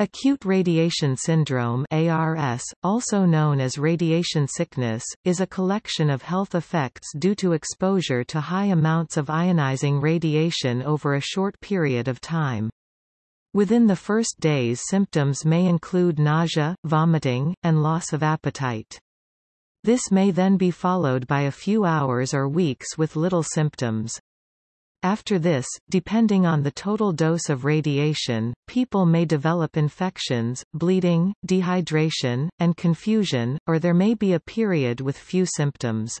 Acute radiation syndrome ARS, also known as radiation sickness, is a collection of health effects due to exposure to high amounts of ionizing radiation over a short period of time. Within the first days symptoms may include nausea, vomiting, and loss of appetite. This may then be followed by a few hours or weeks with little symptoms. After this, depending on the total dose of radiation, people may develop infections, bleeding, dehydration, and confusion, or there may be a period with few symptoms.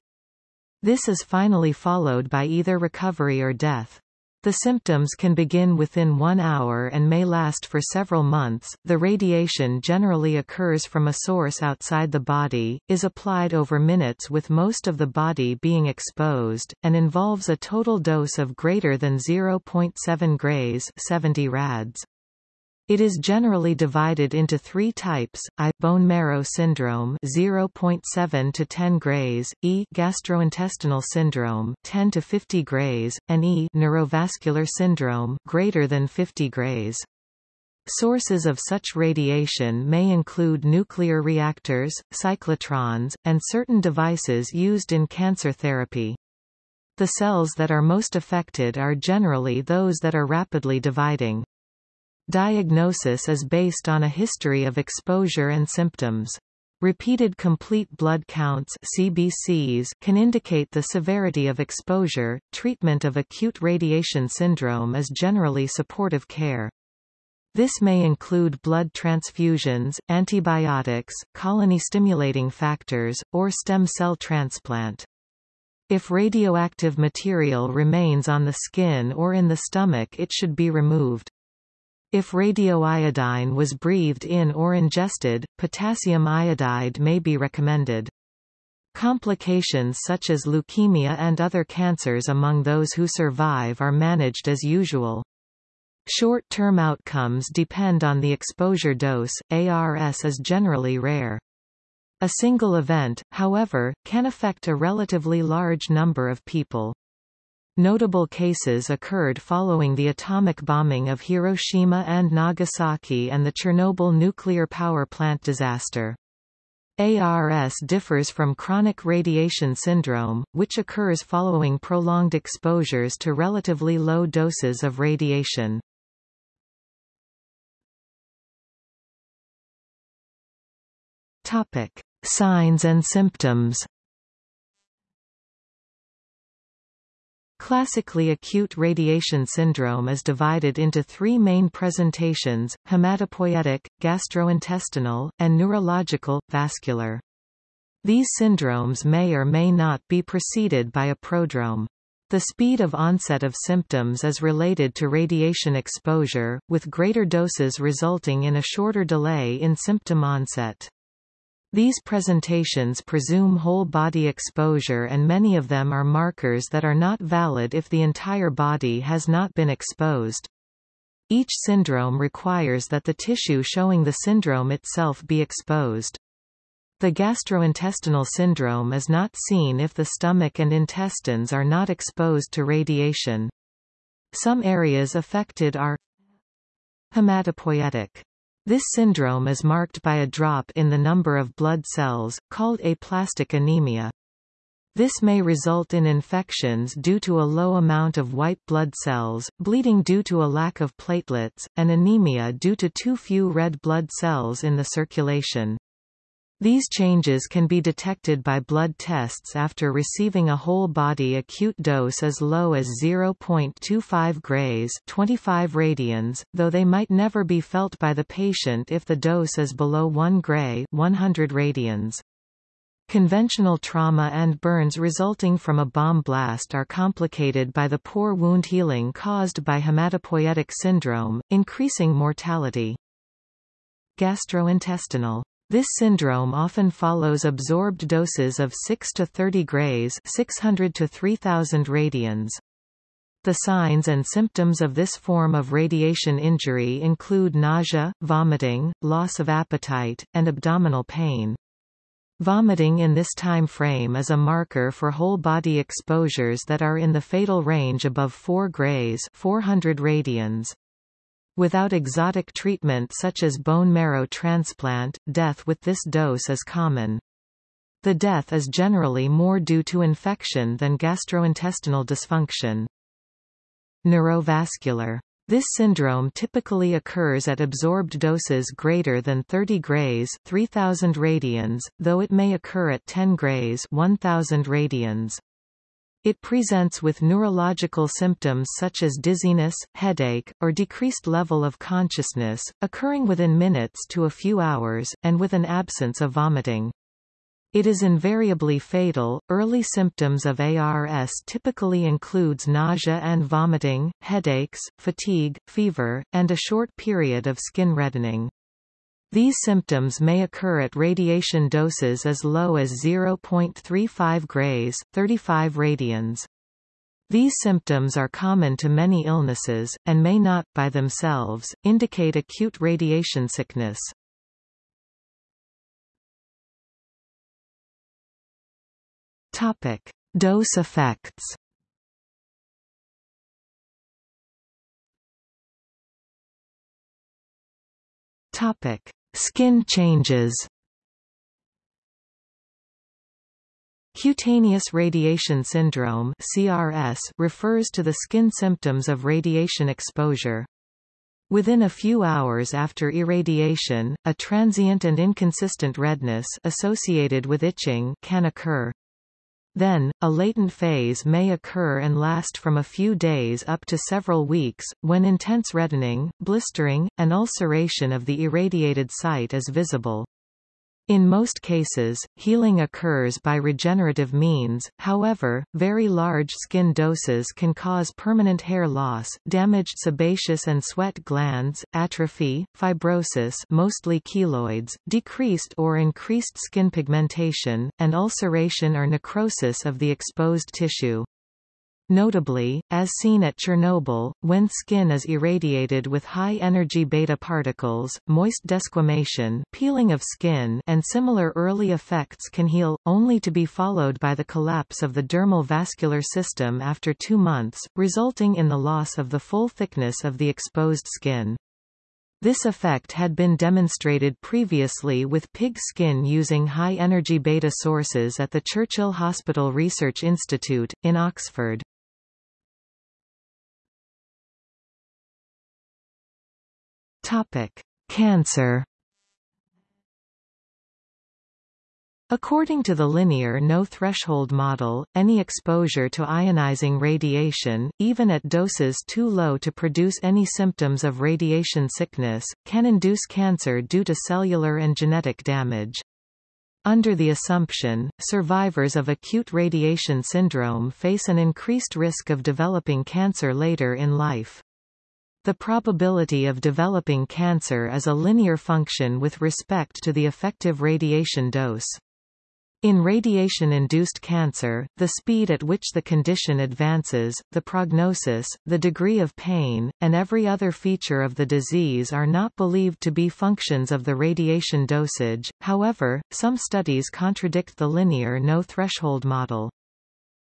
This is finally followed by either recovery or death. The symptoms can begin within one hour and may last for several months. The radiation generally occurs from a source outside the body, is applied over minutes with most of the body being exposed, and involves a total dose of greater than 0.7 grays 70 rads. It is generally divided into three types, I bone marrow syndrome 0.7 to 10 grays, E gastrointestinal syndrome 10 to 50 grays, and E neurovascular syndrome greater than 50 grays. Sources of such radiation may include nuclear reactors, cyclotrons, and certain devices used in cancer therapy. The cells that are most affected are generally those that are rapidly dividing. Diagnosis is based on a history of exposure and symptoms. Repeated complete blood counts CBCs can indicate the severity of exposure. Treatment of acute radiation syndrome is generally supportive care. This may include blood transfusions, antibiotics, colony-stimulating factors, or stem cell transplant. If radioactive material remains on the skin or in the stomach it should be removed. If radioiodine was breathed in or ingested, potassium iodide may be recommended. Complications such as leukemia and other cancers among those who survive are managed as usual. Short-term outcomes depend on the exposure dose, ARS is generally rare. A single event, however, can affect a relatively large number of people. Notable cases occurred following the atomic bombing of Hiroshima and Nagasaki and the Chernobyl nuclear power plant disaster. ARS differs from chronic radiation syndrome, which occurs following prolonged exposures to relatively low doses of radiation. Topic: Signs and symptoms. Classically acute radiation syndrome is divided into three main presentations, hematopoietic, gastrointestinal, and neurological, vascular. These syndromes may or may not be preceded by a prodrome. The speed of onset of symptoms is related to radiation exposure, with greater doses resulting in a shorter delay in symptom onset. These presentations presume whole-body exposure and many of them are markers that are not valid if the entire body has not been exposed. Each syndrome requires that the tissue showing the syndrome itself be exposed. The gastrointestinal syndrome is not seen if the stomach and intestines are not exposed to radiation. Some areas affected are hematopoietic this syndrome is marked by a drop in the number of blood cells, called aplastic anemia. This may result in infections due to a low amount of white blood cells, bleeding due to a lack of platelets, and anemia due to too few red blood cells in the circulation. These changes can be detected by blood tests after receiving a whole-body acute dose as low as 0.25 grays 25 radians, though they might never be felt by the patient if the dose is below 1 gray 100 radians. Conventional trauma and burns resulting from a bomb blast are complicated by the poor wound healing caused by hematopoietic syndrome, increasing mortality. Gastrointestinal this syndrome often follows absorbed doses of 6 to 30 grays 600 to 3000 radians. The signs and symptoms of this form of radiation injury include nausea, vomiting, loss of appetite, and abdominal pain. Vomiting in this time frame is a marker for whole-body exposures that are in the fatal range above 4 grays 400 radians. Without exotic treatment such as bone marrow transplant, death with this dose is common. The death is generally more due to infection than gastrointestinal dysfunction. Neurovascular this syndrome typically occurs at absorbed doses greater than 30 grays 3000 radians, though it may occur at 10 grays 1000 radians. It presents with neurological symptoms such as dizziness, headache, or decreased level of consciousness, occurring within minutes to a few hours, and with an absence of vomiting. It is invariably fatal. Early symptoms of ARS typically includes nausea and vomiting, headaches, fatigue, fever, and a short period of skin reddening. These symptoms may occur at radiation doses as low as 0.35 grays, 35 radians. These symptoms are common to many illnesses, and may not, by themselves, indicate acute radiation sickness. Topic: Dose effects. Topic: Skin changes. Cutaneous radiation syndrome (CRS) refers to the skin symptoms of radiation exposure. Within a few hours after irradiation, a transient and inconsistent redness associated with itching can occur. Then, a latent phase may occur and last from a few days up to several weeks, when intense reddening, blistering, and ulceration of the irradiated site is visible. In most cases, healing occurs by regenerative means, however, very large skin doses can cause permanent hair loss, damaged sebaceous and sweat glands, atrophy, fibrosis mostly keloids, decreased or increased skin pigmentation, and ulceration or necrosis of the exposed tissue. Notably, as seen at Chernobyl, when skin is irradiated with high-energy beta particles, moist desquamation peeling of skin and similar early effects can heal, only to be followed by the collapse of the dermal vascular system after two months, resulting in the loss of the full thickness of the exposed skin. This effect had been demonstrated previously with pig skin using high-energy beta sources at the Churchill Hospital Research Institute, in Oxford. Topic: Cancer. According to the linear no-threshold model, any exposure to ionizing radiation, even at doses too low to produce any symptoms of radiation sickness, can induce cancer due to cellular and genetic damage. Under the assumption, survivors of acute radiation syndrome face an increased risk of developing cancer later in life. The probability of developing cancer is a linear function with respect to the effective radiation dose. In radiation-induced cancer, the speed at which the condition advances, the prognosis, the degree of pain, and every other feature of the disease are not believed to be functions of the radiation dosage, however, some studies contradict the linear no-threshold model.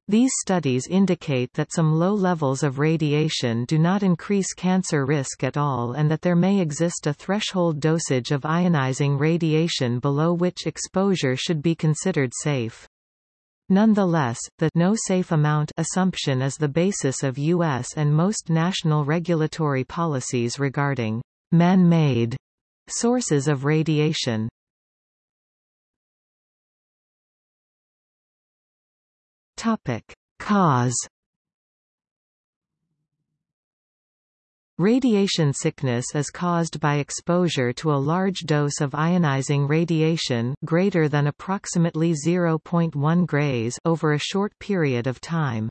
These studies indicate that some low levels of radiation do not increase cancer risk at all and that there may exist a threshold dosage of ionizing radiation below which exposure should be considered safe. Nonetheless, the no safe amount assumption is the basis of U.S. and most national regulatory policies regarding man-made sources of radiation. Topic: Cause Radiation sickness is caused by exposure to a large dose of ionizing radiation greater than approximately 0.1 grays over a short period of time.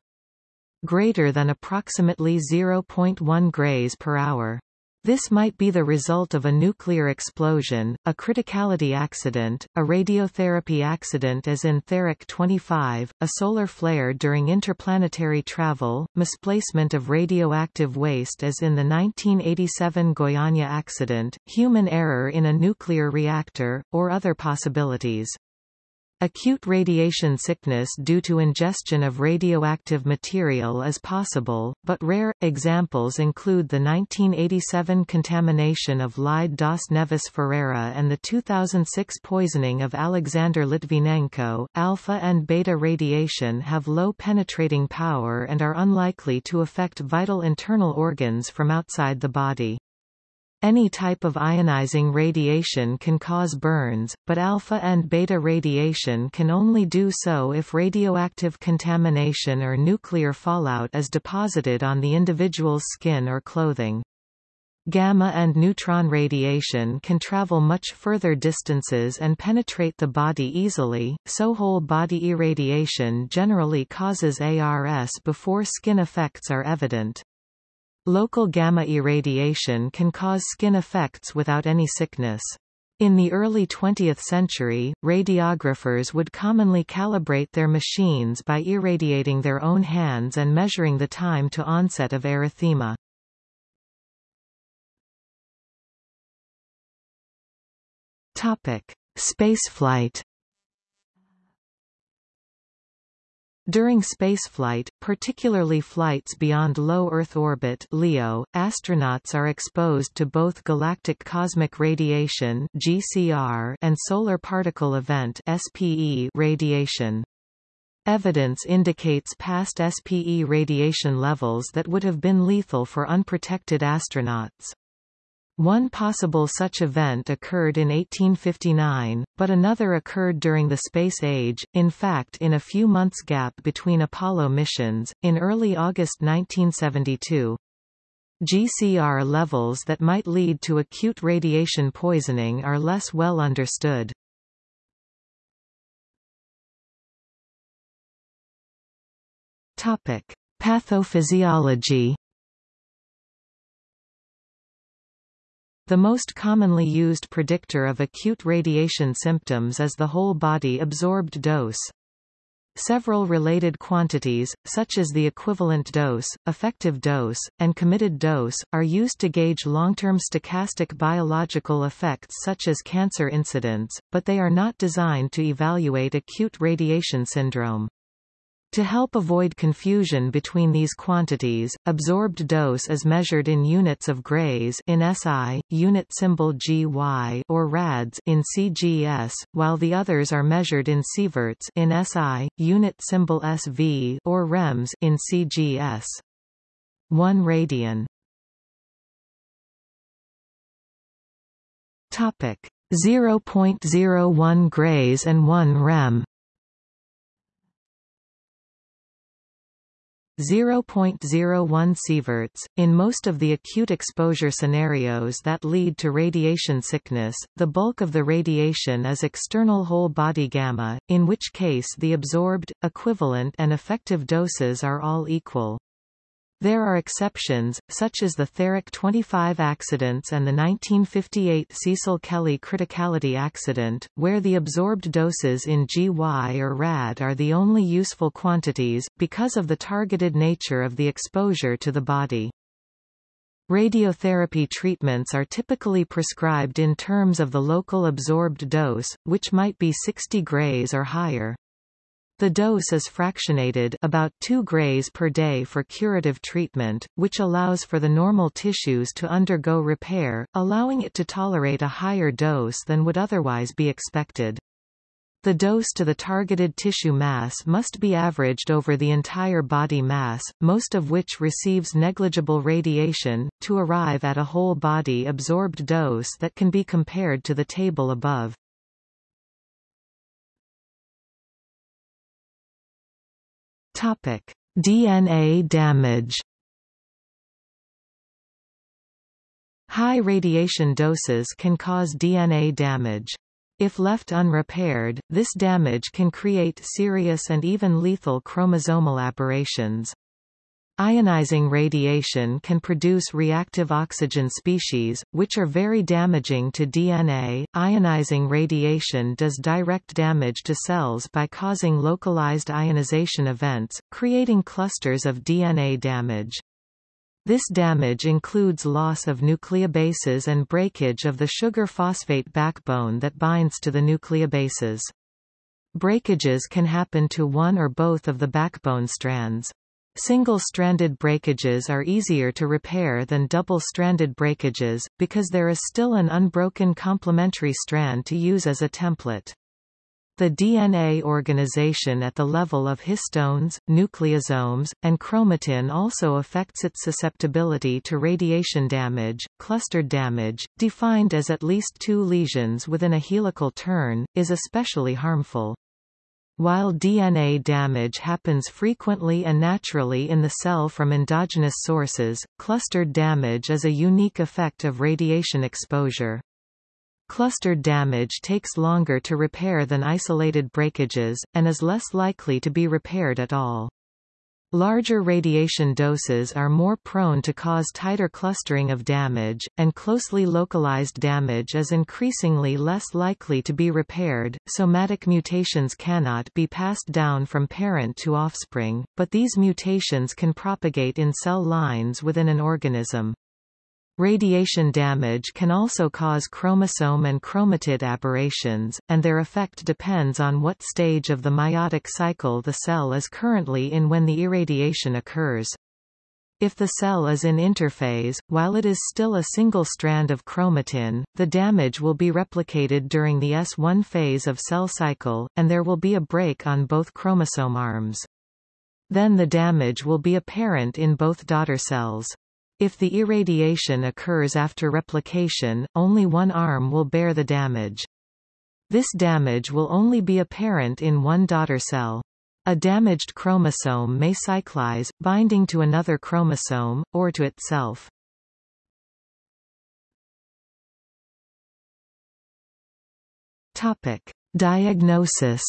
Greater than approximately 0.1 grays per hour. This might be the result of a nuclear explosion, a criticality accident, a radiotherapy accident as in Therac 25, a solar flare during interplanetary travel, misplacement of radioactive waste as in the 1987 Goiânia accident, human error in a nuclear reactor, or other possibilities. Acute radiation sickness due to ingestion of radioactive material is possible, but rare. Examples include the 1987 contamination of Leide das Neves Ferreira and the 2006 poisoning of Alexander Litvinenko. Alpha and beta radiation have low penetrating power and are unlikely to affect vital internal organs from outside the body. Any type of ionizing radiation can cause burns, but alpha and beta radiation can only do so if radioactive contamination or nuclear fallout is deposited on the individual's skin or clothing. Gamma and neutron radiation can travel much further distances and penetrate the body easily, so whole-body irradiation generally causes ARS before skin effects are evident. Local gamma irradiation can cause skin effects without any sickness. In the early 20th century, radiographers would commonly calibrate their machines by irradiating their own hands and measuring the time to onset of erythema. Topic: Spaceflight During spaceflight, particularly flights beyond low Earth orbit LEO, astronauts are exposed to both galactic cosmic radiation (GCR) and solar particle event (SPE) radiation. Evidence indicates past SPE radiation levels that would have been lethal for unprotected astronauts. One possible such event occurred in 1859, but another occurred during the space age, in fact in a few months gap between Apollo missions, in early August 1972. GCR levels that might lead to acute radiation poisoning are less well understood. Topic: Pathophysiology The most commonly used predictor of acute radiation symptoms is the whole-body absorbed dose. Several related quantities, such as the equivalent dose, effective dose, and committed dose, are used to gauge long-term stochastic biological effects such as cancer incidence, but they are not designed to evaluate acute radiation syndrome. To help avoid confusion between these quantities, absorbed dose is measured in units of grays in SI, unit symbol GY or rads in CGS, while the others are measured in sieverts in SI, unit symbol SV or rems in CGS. 1 radian. Topic 0.01 grays and 1 rem 0.01 sieverts. In most of the acute exposure scenarios that lead to radiation sickness, the bulk of the radiation is external whole body gamma, in which case the absorbed, equivalent and effective doses are all equal. There are exceptions, such as the Therac 25 accidents and the 1958 Cecil Kelley criticality accident, where the absorbed doses in GY or RAD are the only useful quantities, because of the targeted nature of the exposure to the body. Radiotherapy treatments are typically prescribed in terms of the local absorbed dose, which might be 60 grays or higher. The dose is fractionated about 2 grays per day for curative treatment, which allows for the normal tissues to undergo repair, allowing it to tolerate a higher dose than would otherwise be expected. The dose to the targeted tissue mass must be averaged over the entire body mass, most of which receives negligible radiation, to arrive at a whole body absorbed dose that can be compared to the table above. Topic: DNA damage. High radiation doses can cause DNA damage. If left unrepaired, this damage can create serious and even lethal chromosomal aberrations. Ionizing radiation can produce reactive oxygen species, which are very damaging to DNA. Ionizing radiation does direct damage to cells by causing localized ionization events, creating clusters of DNA damage. This damage includes loss of nucleobases and breakage of the sugar phosphate backbone that binds to the nucleobases. Breakages can happen to one or both of the backbone strands. Single-stranded breakages are easier to repair than double-stranded breakages, because there is still an unbroken complementary strand to use as a template. The DNA organization at the level of histones, nucleosomes, and chromatin also affects its susceptibility to radiation damage. Clustered damage, defined as at least two lesions within a helical turn, is especially harmful. While DNA damage happens frequently and naturally in the cell from endogenous sources, clustered damage is a unique effect of radiation exposure. Clustered damage takes longer to repair than isolated breakages, and is less likely to be repaired at all. Larger radiation doses are more prone to cause tighter clustering of damage, and closely localized damage is increasingly less likely to be repaired. Somatic mutations cannot be passed down from parent to offspring, but these mutations can propagate in cell lines within an organism. Radiation damage can also cause chromosome and chromatid aberrations, and their effect depends on what stage of the meiotic cycle the cell is currently in when the irradiation occurs. If the cell is in interphase, while it is still a single strand of chromatin, the damage will be replicated during the S1 phase of cell cycle, and there will be a break on both chromosome arms. Then the damage will be apparent in both daughter cells. If the irradiation occurs after replication, only one arm will bear the damage. This damage will only be apparent in one daughter cell. A damaged chromosome may cyclize, binding to another chromosome, or to itself. Topic. Diagnosis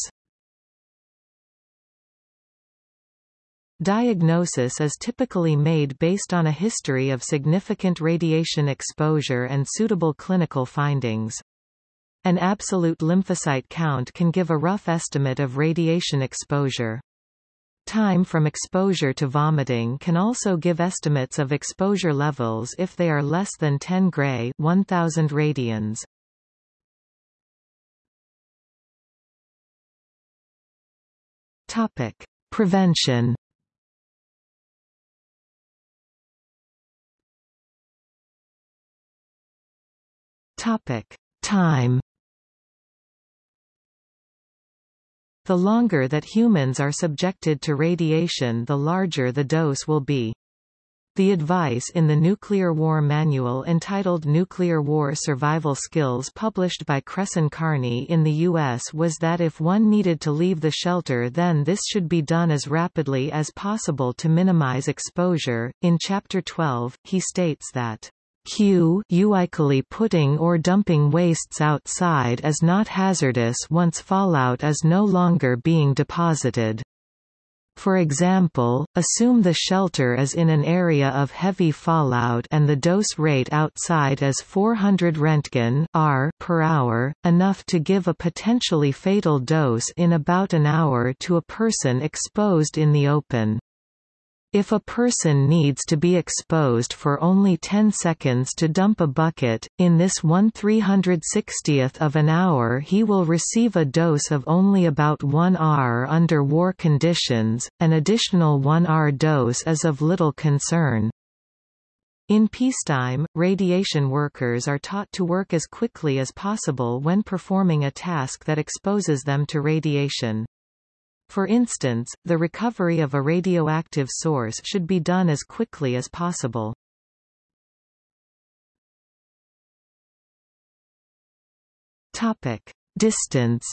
Diagnosis is typically made based on a history of significant radiation exposure and suitable clinical findings. An absolute lymphocyte count can give a rough estimate of radiation exposure. Time from exposure to vomiting can also give estimates of exposure levels if they are less than 10 gray 1000 radians. Topic: Prevention Topic: Time. The longer that humans are subjected to radiation the larger the dose will be. The advice in the Nuclear War Manual entitled Nuclear War Survival Skills published by Cresson Kearny in the U.S. was that if one needed to leave the shelter then this should be done as rapidly as possible to minimize exposure. In Chapter 12, he states that Q uikally putting or dumping wastes outside is not hazardous once fallout is no longer being deposited. For example, assume the shelter is in an area of heavy fallout and the dose rate outside is 400 Röntgen R per hour, enough to give a potentially fatal dose in about an hour to a person exposed in the open. If a person needs to be exposed for only 10 seconds to dump a bucket, in this 1 360th of an hour he will receive a dose of only about 1 R under war conditions, an additional 1 R dose is of little concern. In peacetime, radiation workers are taught to work as quickly as possible when performing a task that exposes them to radiation. For instance, the recovery of a radioactive source should be done as quickly as possible. Topic: Distance.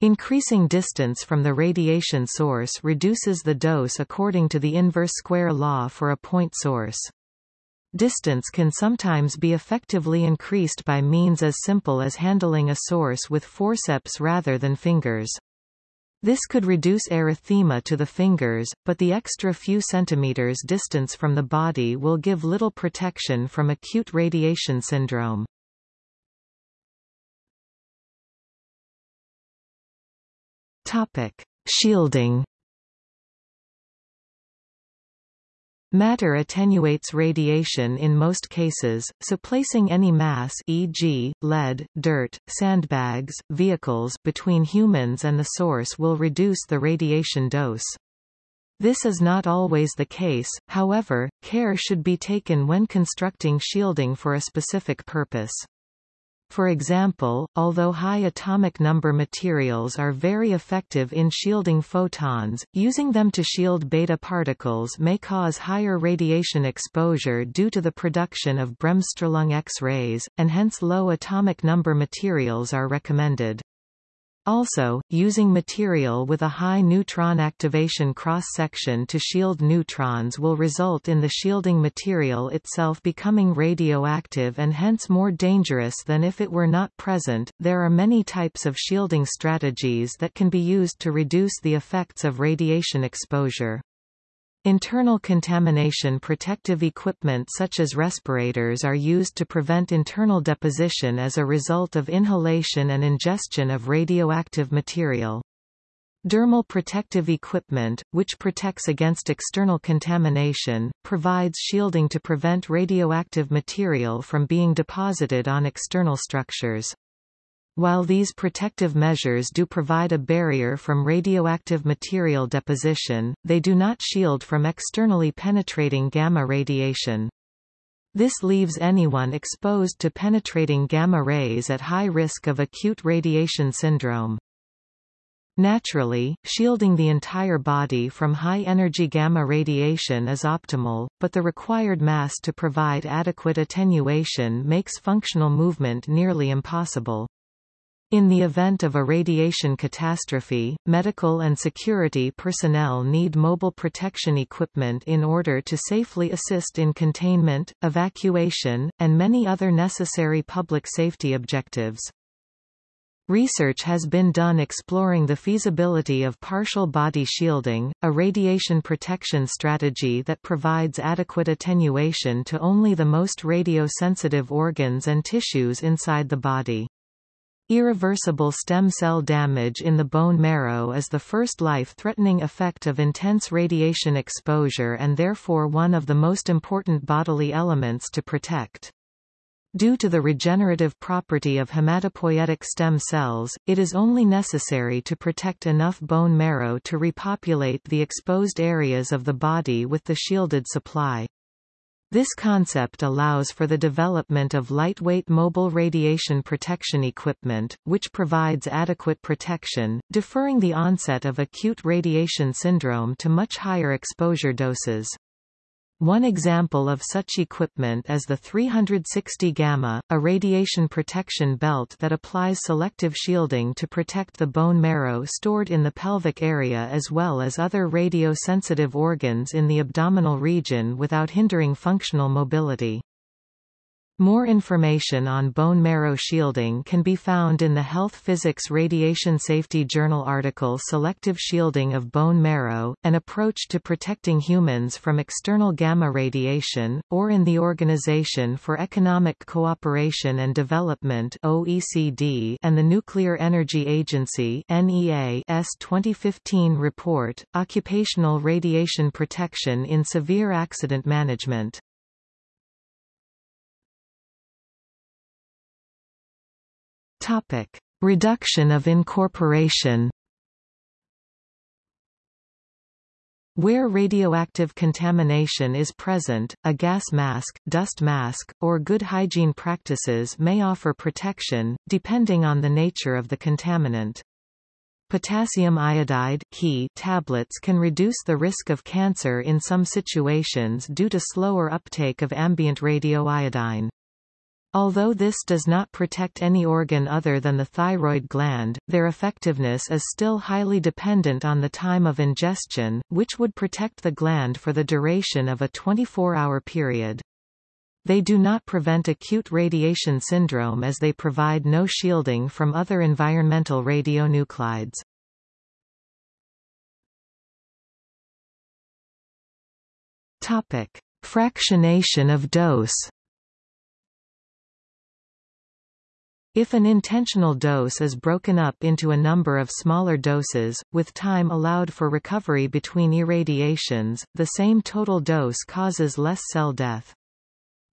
Increasing distance from the radiation source reduces the dose according to the inverse square law for a point source. Distance can sometimes be effectively increased by means as simple as handling a source with forceps rather than fingers. This could reduce erythema to the fingers, but the extra few centimeters distance from the body will give little protection from acute radiation syndrome. Topic: Shielding Matter attenuates radiation in most cases, so placing any mass e.g., lead, dirt, sandbags, vehicles between humans and the source will reduce the radiation dose. This is not always the case, however, care should be taken when constructing shielding for a specific purpose. For example, although high atomic number materials are very effective in shielding photons, using them to shield beta particles may cause higher radiation exposure due to the production of Bremsstrahlung X-rays, and hence low atomic number materials are recommended. Also, using material with a high neutron activation cross-section to shield neutrons will result in the shielding material itself becoming radioactive and hence more dangerous than if it were not present. There are many types of shielding strategies that can be used to reduce the effects of radiation exposure. Internal contamination protective equipment such as respirators are used to prevent internal deposition as a result of inhalation and ingestion of radioactive material. Dermal protective equipment, which protects against external contamination, provides shielding to prevent radioactive material from being deposited on external structures. While these protective measures do provide a barrier from radioactive material deposition, they do not shield from externally penetrating gamma radiation. This leaves anyone exposed to penetrating gamma rays at high risk of acute radiation syndrome. Naturally, shielding the entire body from high-energy gamma radiation is optimal, but the required mass to provide adequate attenuation makes functional movement nearly impossible. In the event of a radiation catastrophe, medical and security personnel need mobile protection equipment in order to safely assist in containment, evacuation, and many other necessary public safety objectives. Research has been done exploring the feasibility of partial body shielding, a radiation protection strategy that provides adequate attenuation to only the most radio-sensitive organs and tissues inside the body. Irreversible stem cell damage in the bone marrow is the first life-threatening effect of intense radiation exposure and therefore one of the most important bodily elements to protect. Due to the regenerative property of hematopoietic stem cells, it is only necessary to protect enough bone marrow to repopulate the exposed areas of the body with the shielded supply. This concept allows for the development of lightweight mobile radiation protection equipment, which provides adequate protection, deferring the onset of acute radiation syndrome to much higher exposure doses. One example of such equipment is the 360 gamma, a radiation protection belt that applies selective shielding to protect the bone marrow stored in the pelvic area as well as other radio-sensitive organs in the abdominal region without hindering functional mobility. More information on bone marrow shielding can be found in the Health Physics Radiation Safety Journal article Selective Shielding of Bone Marrow, An Approach to Protecting Humans from External Gamma Radiation, or in the Organization for Economic Cooperation and Development OECD and the Nuclear Energy Agency NEA's 2015 report, Occupational Radiation Protection in Severe Accident Management. Topic: Reduction of incorporation. Where radioactive contamination is present, a gas mask, dust mask, or good hygiene practices may offer protection, depending on the nature of the contaminant. Potassium iodide tablets can reduce the risk of cancer in some situations due to slower uptake of ambient radioiodine. Although this does not protect any organ other than the thyroid gland, their effectiveness is still highly dependent on the time of ingestion, which would protect the gland for the duration of a 24-hour period. They do not prevent acute radiation syndrome as they provide no shielding from other environmental radionuclides. Topic: Fractionation of dose If an intentional dose is broken up into a number of smaller doses, with time allowed for recovery between irradiations, the same total dose causes less cell death.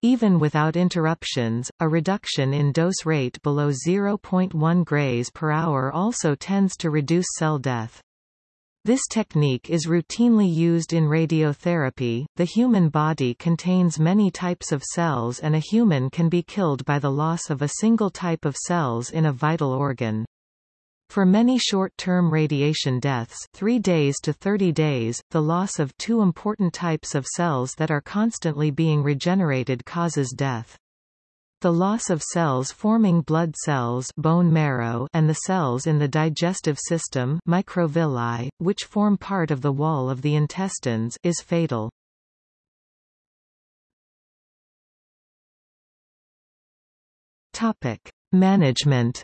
Even without interruptions, a reduction in dose rate below 0.1 grays per hour also tends to reduce cell death. This technique is routinely used in radiotherapy. The human body contains many types of cells and a human can be killed by the loss of a single type of cells in a vital organ. For many short-term radiation deaths 3 days to 30 days, the loss of two important types of cells that are constantly being regenerated causes death. The loss of cells forming blood cells bone marrow and the cells in the digestive system microvilli, which form part of the wall of the intestines is fatal. Topic. Management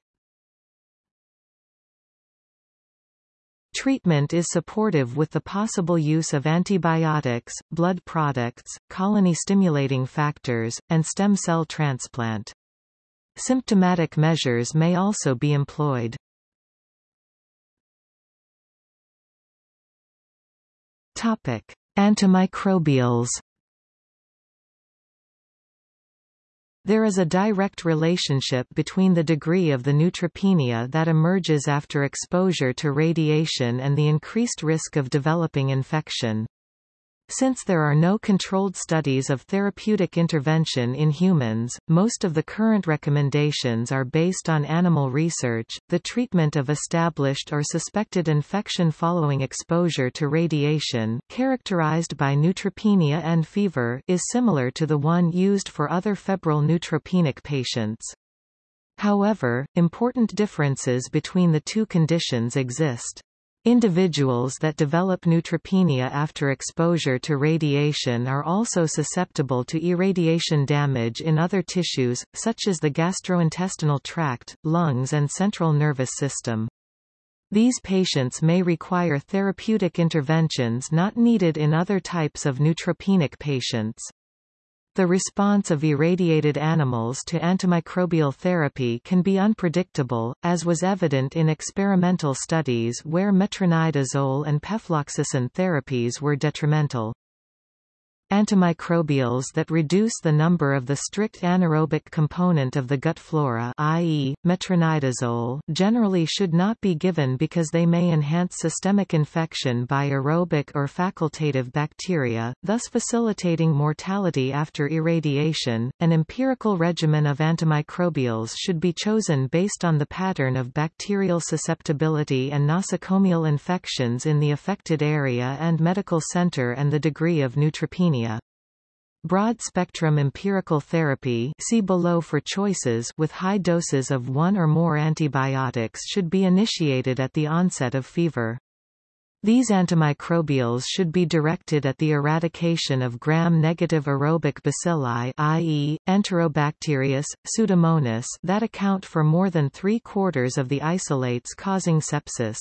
Treatment is supportive with the possible use of antibiotics, blood products, colony-stimulating factors, and stem cell transplant. Symptomatic measures may also be employed. Topic: Antimicrobials There is a direct relationship between the degree of the neutropenia that emerges after exposure to radiation and the increased risk of developing infection. Since there are no controlled studies of therapeutic intervention in humans, most of the current recommendations are based on animal research. The treatment of established or suspected infection following exposure to radiation, characterized by neutropenia and fever, is similar to the one used for other febrile neutropenic patients. However, important differences between the two conditions exist. Individuals that develop neutropenia after exposure to radiation are also susceptible to irradiation damage in other tissues, such as the gastrointestinal tract, lungs and central nervous system. These patients may require therapeutic interventions not needed in other types of neutropenic patients. The response of irradiated animals to antimicrobial therapy can be unpredictable, as was evident in experimental studies where metronidazole and pefloxacin therapies were detrimental. Antimicrobials that reduce the number of the strict anaerobic component of the gut flora i.e., metronidazole generally should not be given because they may enhance systemic infection by aerobic or facultative bacteria, thus facilitating mortality after irradiation. An empirical regimen of antimicrobials should be chosen based on the pattern of bacterial susceptibility and nosocomial infections in the affected area and medical center and the degree of neutropenia Broad-spectrum empirical therapy see below for choices with high doses of one or more antibiotics should be initiated at the onset of fever. These antimicrobials should be directed at the eradication of gram-negative aerobic bacilli i.e., Enterobacterius, Pseudomonas that account for more than three-quarters of the isolates causing sepsis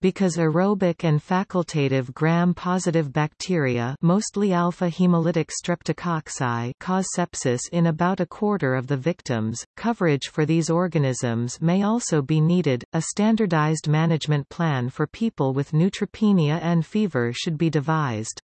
because aerobic and facultative gram-positive bacteria mostly alpha-hemolytic streptococci cause sepsis in about a quarter of the victims. Coverage for these organisms may also be needed. A standardized management plan for people with neutropenia and fever should be devised.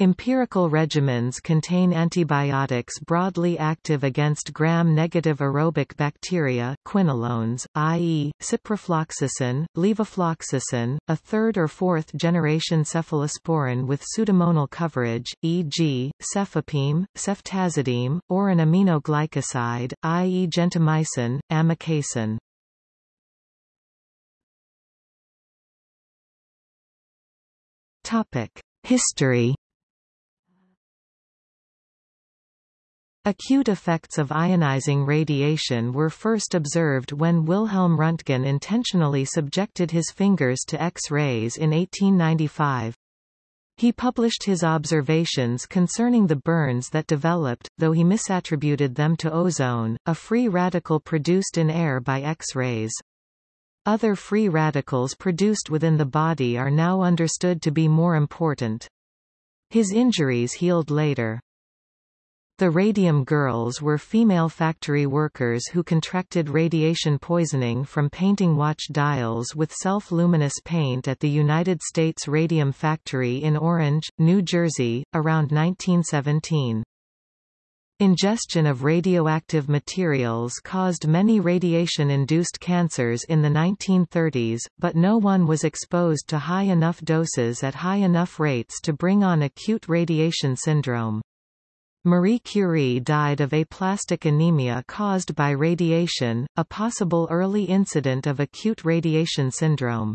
Empirical regimens contain antibiotics broadly active against gram-negative aerobic bacteria quinolones, i.e., ciprofloxacin, levofloxacin, a third or fourth generation cephalosporin with pseudomonal coverage, e.g., cefepime, ceftazidime, or an aminoglycoside, i.e. gentamicin, amikacin. History Acute effects of ionizing radiation were first observed when Wilhelm Röntgen intentionally subjected his fingers to X-rays in 1895. He published his observations concerning the burns that developed, though he misattributed them to ozone, a free radical produced in air by X-rays. Other free radicals produced within the body are now understood to be more important. His injuries healed later. The Radium Girls were female factory workers who contracted radiation poisoning from painting watch dials with self-luminous paint at the United States Radium Factory in Orange, New Jersey, around 1917. Ingestion of radioactive materials caused many radiation-induced cancers in the 1930s, but no one was exposed to high enough doses at high enough rates to bring on acute radiation syndrome. Marie Curie died of aplastic anemia caused by radiation, a possible early incident of acute radiation syndrome.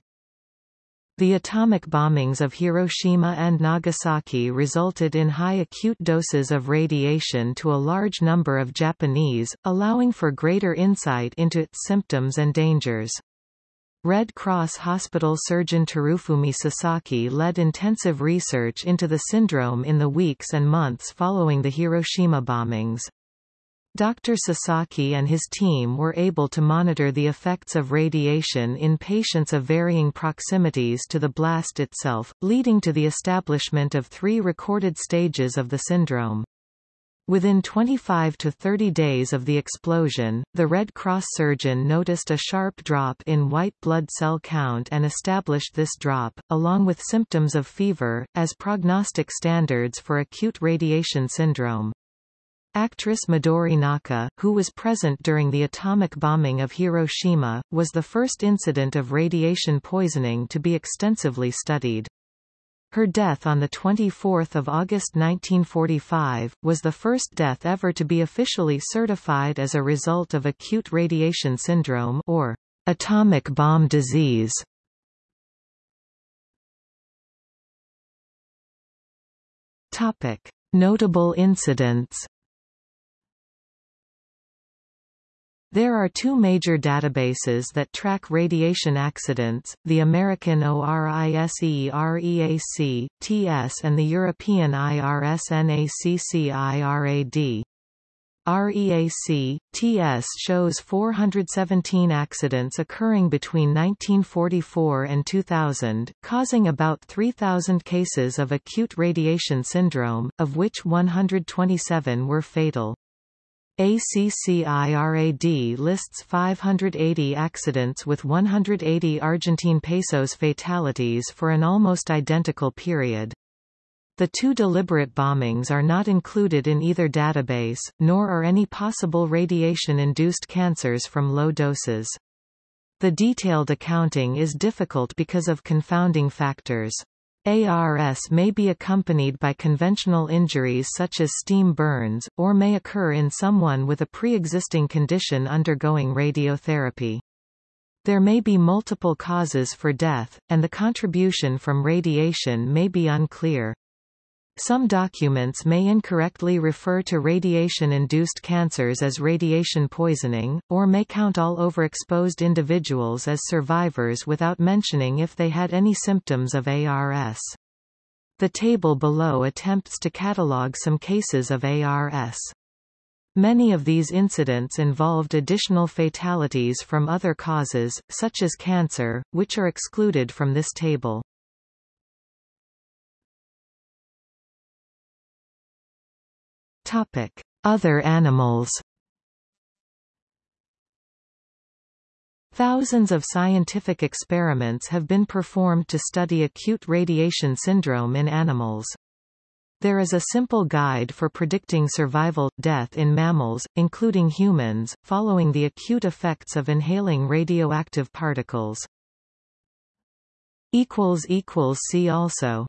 The atomic bombings of Hiroshima and Nagasaki resulted in high acute doses of radiation to a large number of Japanese, allowing for greater insight into its symptoms and dangers. Red Cross Hospital surgeon Terufumi Sasaki led intensive research into the syndrome in the weeks and months following the Hiroshima bombings. Dr. Sasaki and his team were able to monitor the effects of radiation in patients of varying proximities to the blast itself, leading to the establishment of three recorded stages of the syndrome. Within 25 to 30 days of the explosion, the Red Cross surgeon noticed a sharp drop in white blood cell count and established this drop, along with symptoms of fever, as prognostic standards for acute radiation syndrome. Actress Midori Naka, who was present during the atomic bombing of Hiroshima, was the first incident of radiation poisoning to be extensively studied. Her death on 24 August 1945, was the first death ever to be officially certified as a result of acute radiation syndrome or atomic bomb disease. Notable incidents There are two major databases that track radiation accidents, the American ORISE-REAC, TS and the European IRSNACC-IRAD. REAC, TS shows 417 accidents occurring between 1944 and 2000, causing about 3,000 cases of acute radiation syndrome, of which 127 were fatal. ACCIRAD lists 580 accidents with 180 Argentine pesos fatalities for an almost identical period. The two deliberate bombings are not included in either database, nor are any possible radiation-induced cancers from low doses. The detailed accounting is difficult because of confounding factors. ARS may be accompanied by conventional injuries such as steam burns, or may occur in someone with a pre-existing condition undergoing radiotherapy. There may be multiple causes for death, and the contribution from radiation may be unclear. Some documents may incorrectly refer to radiation-induced cancers as radiation poisoning, or may count all overexposed individuals as survivors without mentioning if they had any symptoms of ARS. The table below attempts to catalogue some cases of ARS. Many of these incidents involved additional fatalities from other causes, such as cancer, which are excluded from this table. Topic: Other animals. Thousands of scientific experiments have been performed to study acute radiation syndrome in animals. There is a simple guide for predicting survival, death in mammals, including humans, following the acute effects of inhaling radioactive particles. See also